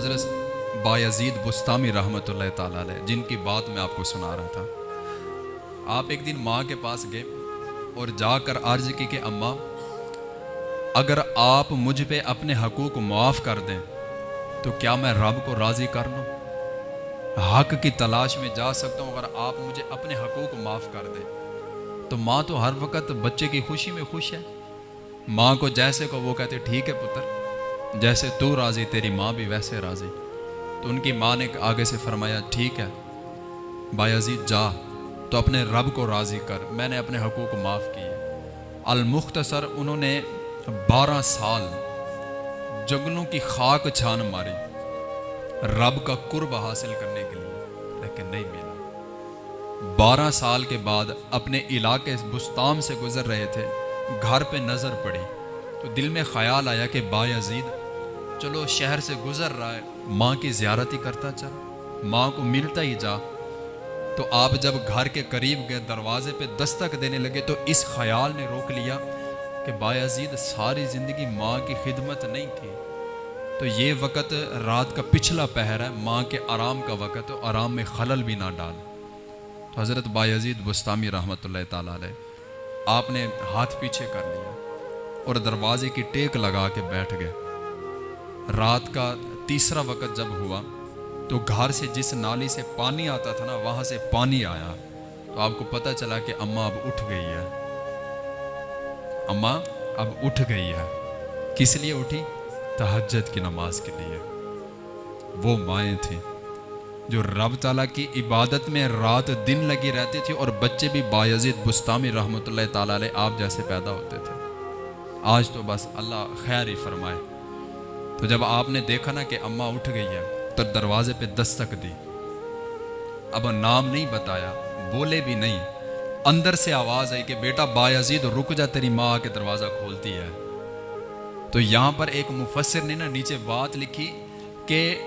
حضرت یزید بستامی رحمۃ اللہ تعالیٰ علیہ، جن کی بات میں آپ کو سنا رہا تھا۔ آپ ایک دن ماں کے پاس گئے اور جا کر عرض کی کہ اماں، اگر آپ مجھ پہ اپنے حقوق معاف کر دیں، تو کیا میں رب کو راضی کر لوں؟ حق کی تلاش میں جا سکتا ہوں، اگر آپ مجھے اپنے حقوق معاف کر دیں۔ تو ماں تو ہر وقت بچے کی خوشی میں خوش ہے۔ ماں کو جیسے کو وہ کہتے، ٹھیک ہے پتر۔ جیسے تو راضی، تیری ماں بھی ویسے راضی۔ تو ان کی ماں نے آگے سے فرمایا، ٹھیک ہے۔ بایزید جا۔ تو اپنے رب کو راضی کر۔ میں نے اپنے حقوق معاف کیے۔ المختصر، انہوں نے بارہ سال جنگلوں کی خاک چھان ماری۔ رب کا قرب حاصل کرنے کے لیے، لیکن نہیں ملا۔ بارہ سال کے بعد اپنے علاقے بستام سے گزر رہے تھے۔ گھر پہ نظر پڑی۔ تو دل میں خیال آیا کہ بایزید چلو شہر سے گزر رہا ہے۔ ماں کی زیارت ہی کرتا چل۔ ماں کو ملتا ہی جا۔ تو آپ جب گھر کے قریب گئے، دروازے پہ دستک دینے لگے، تو اس خیال نے روک لیا کہ بایزید ساری زندگی ماں کی خدمت نہیں کی۔ تو یہ وقت رات کا پچھلا پہر ہے، ماں کے آرام کا وقت، تو آرام میں خلل بھی نہ ڈال۔ تو حضرت بایزید بستامی رحمۃ اللہ تعالیٰ علیہ، آپ نے ہاتھ پیچھے کر لیا اور دروازے کی ٹیک لگا کے بیٹھ گئے۔ رات کا تیسرا وقت جب ہوا، تو گھر سے جس نالی سے پانی آتا تھا نا، وہاں سے پانی آیا۔ تو آپ کو پتہ چلا کہ اماں اب اٹھ گئی ہے۔ اماں اب اٹھ گئی ہے۔ کس لیے اٹھی؟ تہجد کی نماز کے لیے۔ وہ مائیں تھیں جو رب تعالیٰ کی عبادت میں رات دن لگی رہتی تھی اور بچے بھی بایزید بستامی رحمۃ اللہ تعالیٰ علیہ آپ جیسے پیدا ہوتے تھے۔ آج تو بس اللہ خیر ہی فرمائے۔ تو جب آپ نے دیکھا نا کہ اماں اٹھ گئی ہے، تو دروازے پہ دستک دی۔ اب نام نہیں بتایا، بولے بھی نہیں۔ اندر سے آواز آئی کہ بیٹا بایزید، رک جا، تیری ماں کے دروازہ کھولتی ہے۔ تو یہاں پر ایک مفسر نے نا نیچے بات لکھی کہ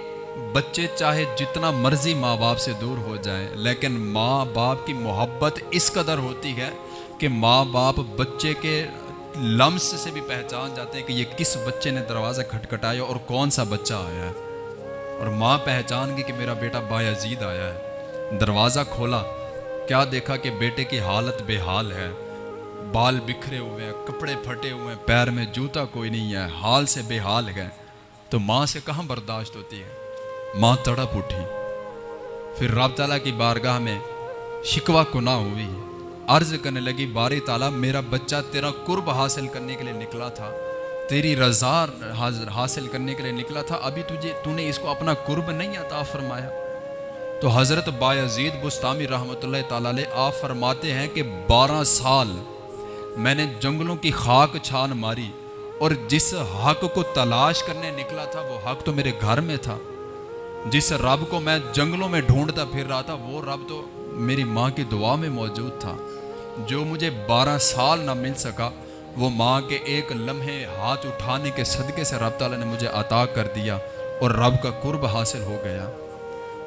بچے چاہے جتنا مرضی ماں باپ سے دور ہو جائیں، لیکن ماں باپ کی محبت اس قدر ہوتی ہے کہ ماں باپ بچے کے لمس سے بھی پہچان جاتے ہیں کہ یہ کس بچے نے دروازہ کھٹکھٹایا اور کون سا بچہ آیا ہے۔ اور ماں پہچان گئی کہ میرا بیٹا بایزید آیا ہے۔ دروازہ کھولا، کیا دیکھا کہ بیٹے کی حالت بے حال ہے۔ بال بکھرے ہوئے ہیں، کپڑے پھٹے ہوئے ہیں، پیر میں جوتا کوئی نہیں ہے، حال سے بے حال ہے۔ تو ماں سے کہاں برداشت ہوتی ہے؟ ماں تڑپ اٹھی۔ پھر رب تعالیٰ کی بارگاہ میں شکوہ گناہ ہوئی۔ عرض کرنے لگی باری تعالیٰ، میرا بچہ تیرا قرب حاصل کرنے کے لیے نکلا تھا۔ تیری رضا حاصل کرنے کے لیے نکلا تھا۔ ابھی تجھے تو نے اس کو اپنا قرب نہیں عطا فرمایا۔ تو حضرت بایزید بستامی رحمۃ اللہ تعالیٰ علیہ آپ فرماتے ہیں کہ بارہ سال میں نے جنگلوں کی خاک چھان ماری اور جس حق کو تلاش کرنے نکلا تھا، وہ حق تو میرے گھر میں تھا۔ جس رب کو میں جنگلوں میں ڈھونڈتا پھر رہا تھا، وہ رب تو میری ماں کی دعا میں موجود تھا۔ جو مجھے بارہ سال نہ مل سکا، وہ ماں کے ایک لمحے ہاتھ اٹھانے کے صدقے سے رب تعالیٰ نے مجھے عطا کر دیا اور رب کا قرب حاصل ہو گیا۔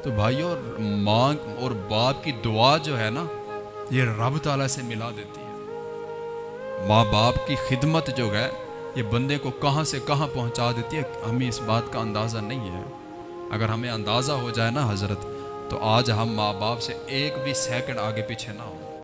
تو بھائی اور ماں اور باپ کی دعا جو ہے نا، یہ رب تعالیٰ سے ملا دیتی ہے۔ ماں باپ کی خدمت جو ہے، یہ بندے کو کہاں سے کہاں پہنچا دیتی ہے، ہمیں اس بات کا اندازہ نہیں ہے۔ اگر ہمیں اندازہ ہو جائے نا حضرت تو آج ہم ماں باپ سے ایک بھی سیکنڈ آگے پیچھے نہ ہو